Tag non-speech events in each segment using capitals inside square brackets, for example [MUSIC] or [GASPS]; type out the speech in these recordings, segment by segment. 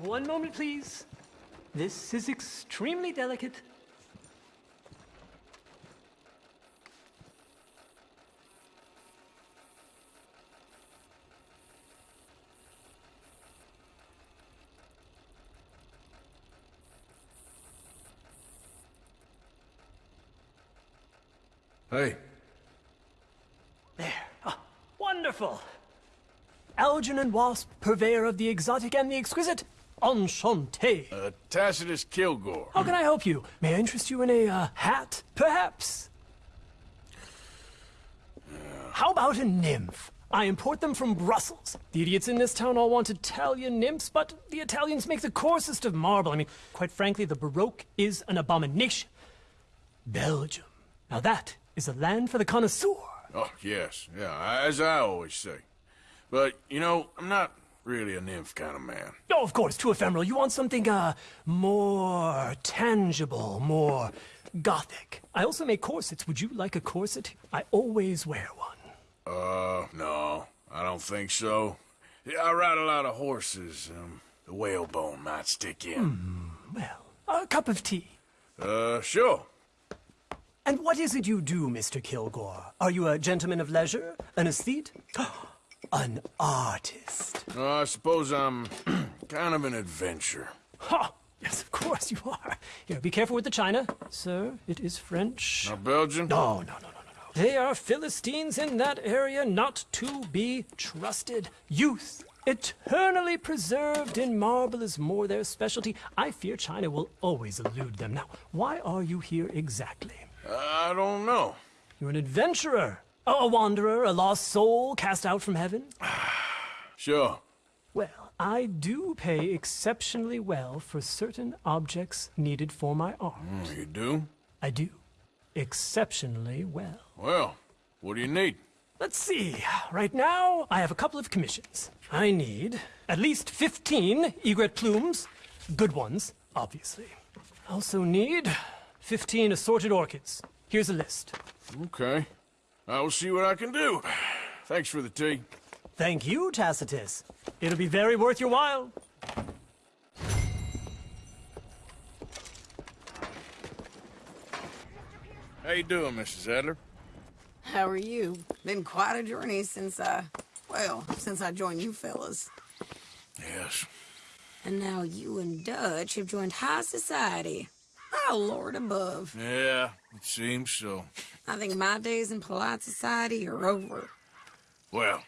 One moment, please. This is extremely delicate. Hey. There. Ah, wonderful. Algernon Wasp, purveyor of the exotic and the exquisite. Enchanté. Uh, Tacitus Kilgore. How can I help you? May I interest you in a uh, hat, perhaps? How about a nymph? I import them from Brussels. The idiots in this town all want Italian nymphs, but the Italians make the coarsest of marble. I mean, quite frankly, the Baroque is an abomination. Belgium. Now that is a land for the connoisseur. Oh, yes. Yeah, as I always say. But, you know, I'm not really a nymph kind of man. Oh, of course, too ephemeral. You want something, uh, more tangible, more gothic. I also make corsets. Would you like a corset? I always wear one. Uh, no, I don't think so. Yeah, I ride a lot of horses. Um, the whalebone might stick in. Hmm, well, a cup of tea. Uh, sure. And what is it you do, Mr. Kilgore? Are you a gentleman of leisure? An aesthete? [GASPS] An artist? Uh, I suppose I'm [CLEARS THROAT] kind of an adventurer. Ha! Yes, of course you are. Here, be careful with the china. Sir, it is French. Not Belgian? No, no, no, no, no, no. They are Philistines in that area not to be trusted. Youth, eternally preserved in marble is more their specialty. I fear China will always elude them. Now, why are you here exactly? I don't know. You're an adventurer. A wanderer, a lost soul cast out from heaven? [SIGHS] Sure. Well, I do pay exceptionally well for certain objects needed for my art. Mm, you do? I do. Exceptionally well. Well, what do you need? Let's see. Right now, I have a couple of commissions. I need at least 15 egret plumes. Good ones, obviously. I also need 15 assorted orchids. Here's a list. Okay. I will see what I can do. Thanks for the tea. Thank you, Tacitus. It'll be very worth your while. How you doing, Mrs. Adler? How are you? Been quite a journey since I, well, since I joined you fellas. Yes. And now you and Dutch have joined high society. Oh, Lord above. Yeah, it seems so. I think my days in polite society are over. Well,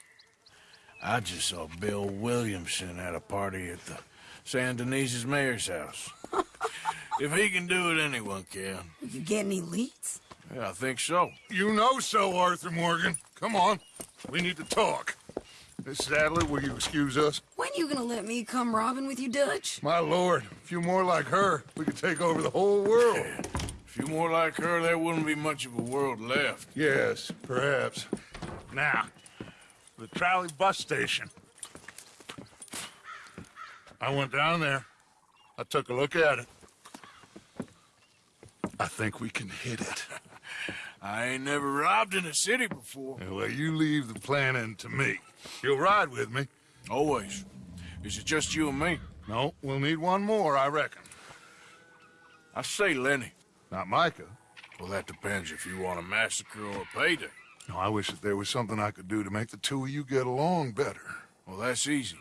I just saw Bill Williamson at a party at the Saint Denis's mayor's house. [LAUGHS] if he can do it, anyone can. You get any leads? Yeah, I think so. You know so, Arthur Morgan. Come on. We need to talk. Miss Adler, will you excuse us? When you gonna let me come robbing with you, Dutch? My lord, a few more like her, we could take over the whole world. A few more like her, there wouldn't be much of a world left. Yes, perhaps. Now, the trolley bus station. I went down there. I took a look at it. I think we can hit it. [LAUGHS] I ain't never robbed in a city before. Well, you leave the planning to me. You'll ride with me? Always. Is it just you and me? No, we'll need one more, I reckon. I say Lenny. Not Micah. Well, that depends if you want a massacre or a payday. No, I wish that there was something I could do to make the two of you get along better. Well, that's easy.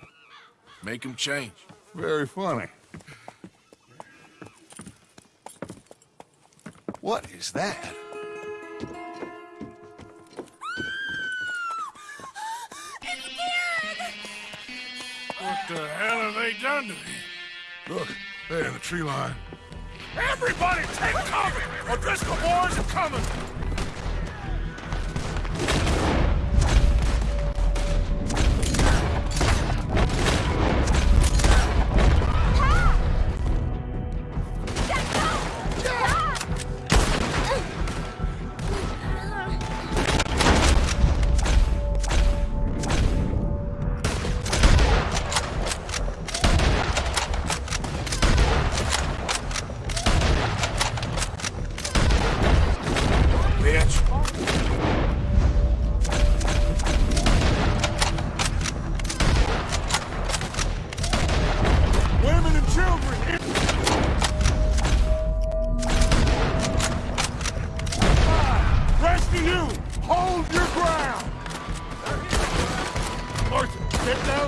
Make them change. Very funny. What is that? What the hell have they done to me? Look, there in the tree line. Everybody take cover! O'Driscoll boys are coming!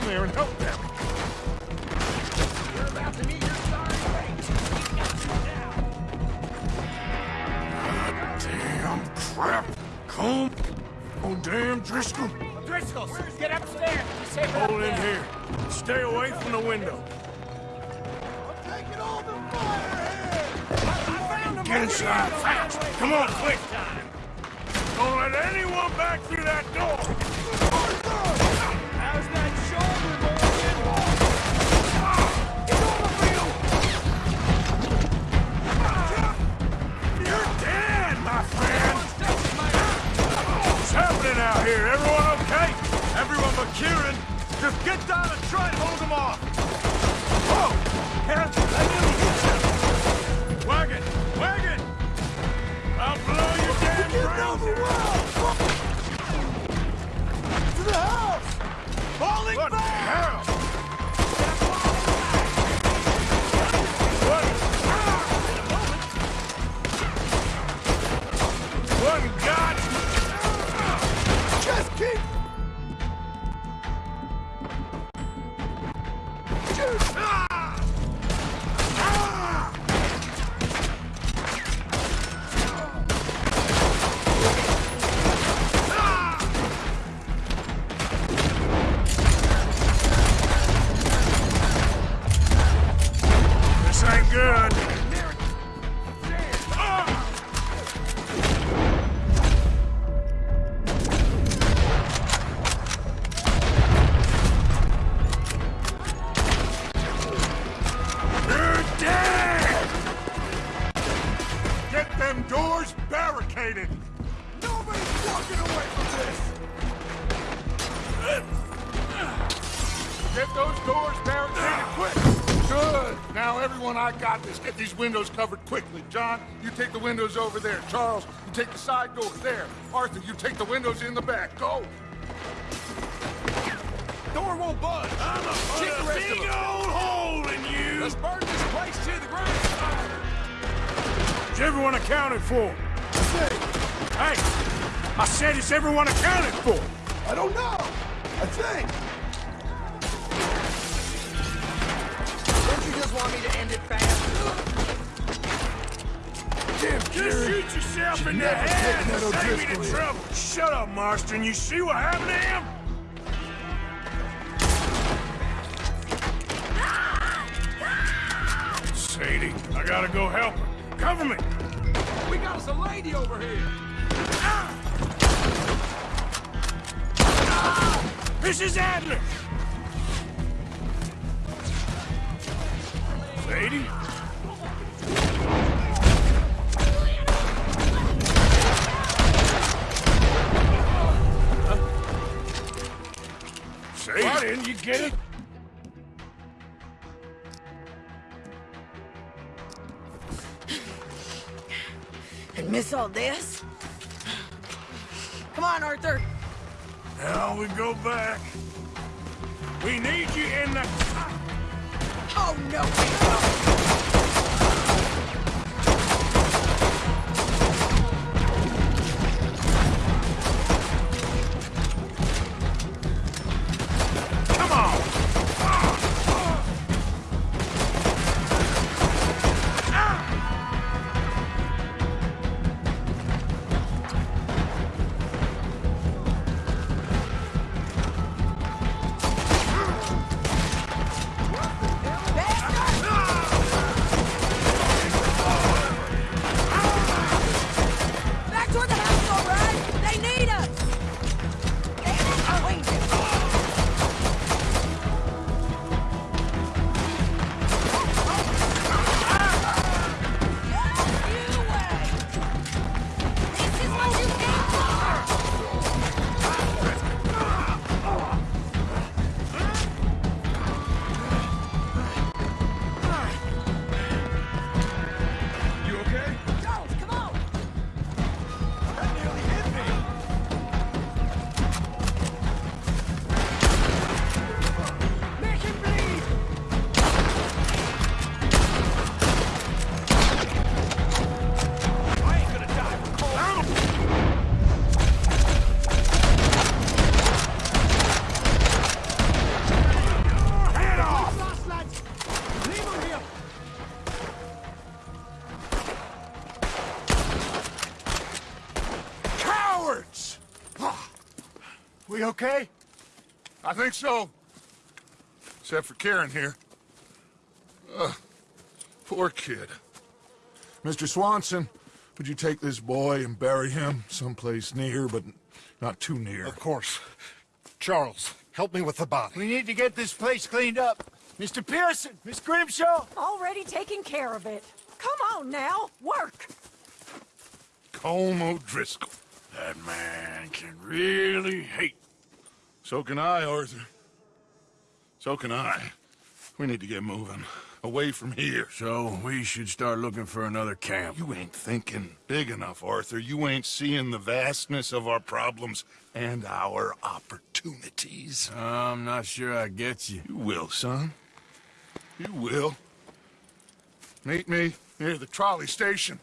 There and help them. You're about to meet your sorry fate. We've got you now. Damn crap. Come. Oh, damn, Driscoll. Driscoll's, get upstairs. Be safe Hold in here. Stay away from the window. I'm taking all the fire here. Get inside fast. Come on, quick. Time. Don't let anyone back through that door. Out here? Everyone okay? Everyone but Kieran. Just get down and try and hold them off. Whoa! Hell, I nearly hit you. Wagon! Wagon! I'll blow your damn brains out. To the house! Falling What them doors barricaded! Nobody's walking away from this! Get those doors barricaded quick! Good! Now, everyone, I got this. Get these windows covered quickly. John, you take the windows over there. Charles, you take the side doors there. Arthur, you take the windows in the back. Go! Door won't budge! I'm put a big old hole in you! Let's burn this place to the ground! Is everyone accounted for? Hey! I said it's everyone accounted for! I don't know! I think! Don't you just want me to end it fast? Damn, Just shoot yourself in the head and save me the trouble. Shut up, Marston. You see what happened to him? Sadie, I gotta go help her. Cover me! We got us a lady over here! Ah! Mrs. Adler! Sadie? Sadie? Why didn't you get it? Miss all this? Come on, Arthur. Now we go back. We need you in the... Oh, no. We okay? I think so. Except for Kieran here. Ugh, poor kid. Mr. Swanson, would you take this boy and bury him someplace near, but not too near? Of course. Charles, help me with the body. We need to get this place cleaned up. Mr. Pearson, Miss Grimshaw. Already taking care of it. Come on now, work. Colm O'Driscoll. That man can really hate. So can I, Arthur. So can I. We need to get moving. Away from here. So we should start looking for another camp. You ain't thinking big enough, Arthur. You ain't seeing the vastness of our problems and our opportunities. I'm not sure I get you. You will, son. You will. Meet me near the trolley station.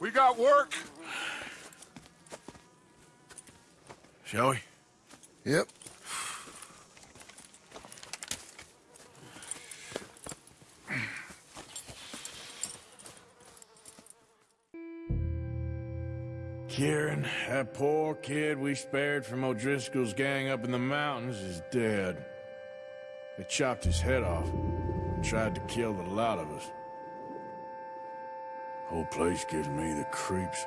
We got work. Shall we? Yep. Kieran, that poor kid we spared from O'Driscoll's gang up in the mountains is dead. They chopped his head off and tried to kill the lot of us. Whole place gives me the creeps.